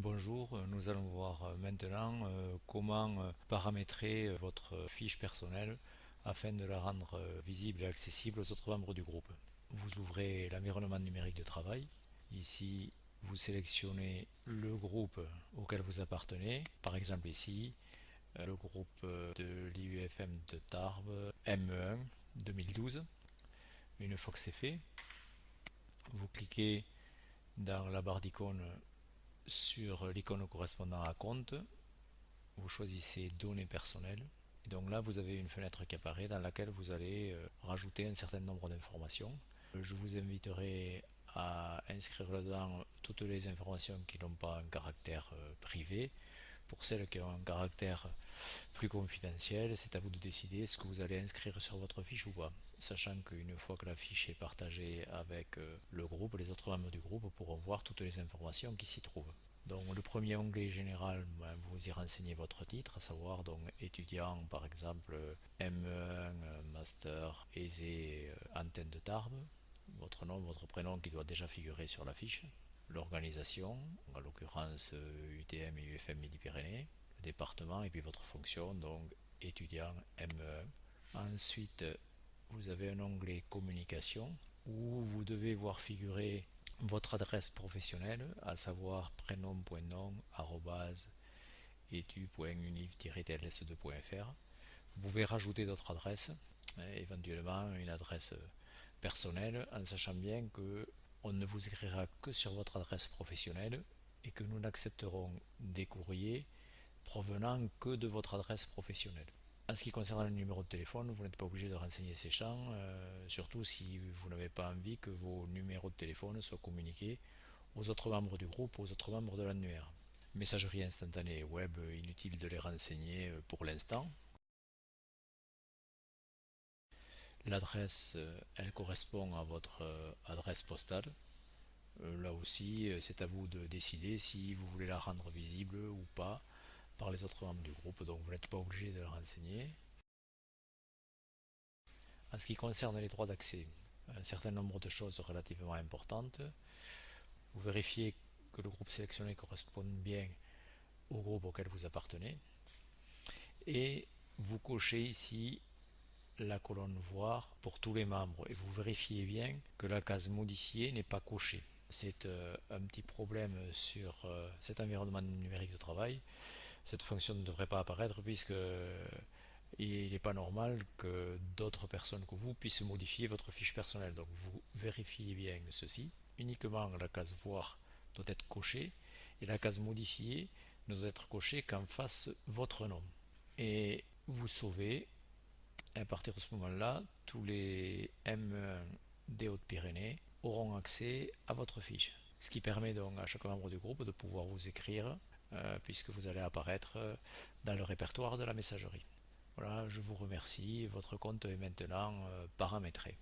Bonjour, nous allons voir maintenant euh, comment euh, paramétrer votre fiche personnelle afin de la rendre euh, visible et accessible aux autres membres du groupe. Vous ouvrez l'environnement numérique de travail. Ici, vous sélectionnez le groupe auquel vous appartenez. Par exemple ici, le groupe de l'IUFM de Tarbes ME1 2012. Une fois que c'est fait, vous cliquez dans la barre d'icônes sur l'icône correspondant à compte, vous choisissez données personnelles. Donc là, vous avez une fenêtre qui apparaît dans laquelle vous allez euh, rajouter un certain nombre d'informations. Je vous inviterai à inscrire dedans toutes les informations qui n'ont pas un caractère euh, privé. Pour celles qui ont un caractère plus confidentiel, c'est à vous de décider ce que vous allez inscrire sur votre fiche ou pas. Sachant qu'une fois que la fiche est partagée avec euh, le groupe, les autres membres du groupe pourront voir toutes les informations qui s'y trouvent. Donc le premier onglet général, ben, vous y renseignez votre titre, à savoir donc étudiant par exemple ME1 Master Aisé euh, Antenne de Tarbes, votre nom, votre prénom qui doit déjà figurer sur la fiche, l'organisation, en l'occurrence UTM et UFM Midi-Pyrénées, le département et puis votre fonction, donc étudiant ME1. Ensuite, vous avez un onglet communication où vous devez voir figurer votre adresse professionnelle, à savoir prénom.nom etu.univ-tls2.fr. Vous pouvez rajouter d'autres adresses, hein, éventuellement une adresse personnelle, en sachant bien que on ne vous écrira que sur votre adresse professionnelle et que nous n'accepterons des courriers provenant que de votre adresse professionnelle. En ce qui concerne le numéro de téléphone, vous n'êtes pas obligé de renseigner ces champs, euh, surtout si vous n'avez pas envie que vos numéros de téléphone soient communiqués aux autres membres du groupe, aux autres membres de l'annuaire. Messagerie instantanée web, inutile de les renseigner euh, pour l'instant. L'adresse, euh, elle correspond à votre adresse postale. Là aussi, c'est à vous de décider si vous voulez la rendre visible ou pas par les autres membres du groupe, donc vous n'êtes pas obligé de le renseigner. En ce qui concerne les droits d'accès, un certain nombre de choses relativement importantes. Vous vérifiez que le groupe sélectionné corresponde bien au groupe auquel vous appartenez. Et vous cochez ici la colonne voir pour tous les membres et vous vérifiez bien que la case modifier n'est pas cochée. C'est euh, un petit problème sur euh, cet environnement numérique de travail cette fonction ne devrait pas apparaître puisque il n'est pas normal que d'autres personnes que vous puissent modifier votre fiche personnelle. Donc vous vérifiez bien ceci. Uniquement la case voir doit être cochée et la case modifier ne doit être cochée qu'en face votre nom. Et vous sauvez, à partir de ce moment-là, tous les M1 des Hautes-Pyrénées auront accès à votre fiche. Ce qui permet donc à chaque membre du groupe de pouvoir vous écrire euh, puisque vous allez apparaître euh, dans le répertoire de la messagerie. Voilà, je vous remercie. Votre compte est maintenant euh, paramétré.